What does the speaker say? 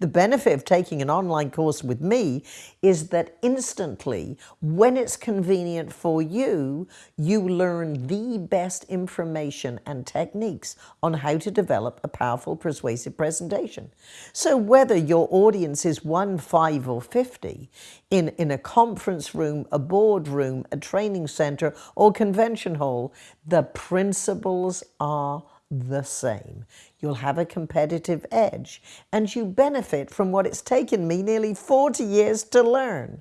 The benefit of taking an online course with me is that instantly, when it's convenient for you, you learn the best information and techniques on how to develop a powerful, persuasive presentation. So whether your audience is one, five, or 50, in, in a conference room, a boardroom, a training center, or convention hall, the principles are the same. You'll have a competitive edge and you benefit from what it's taken me nearly 40 years to learn.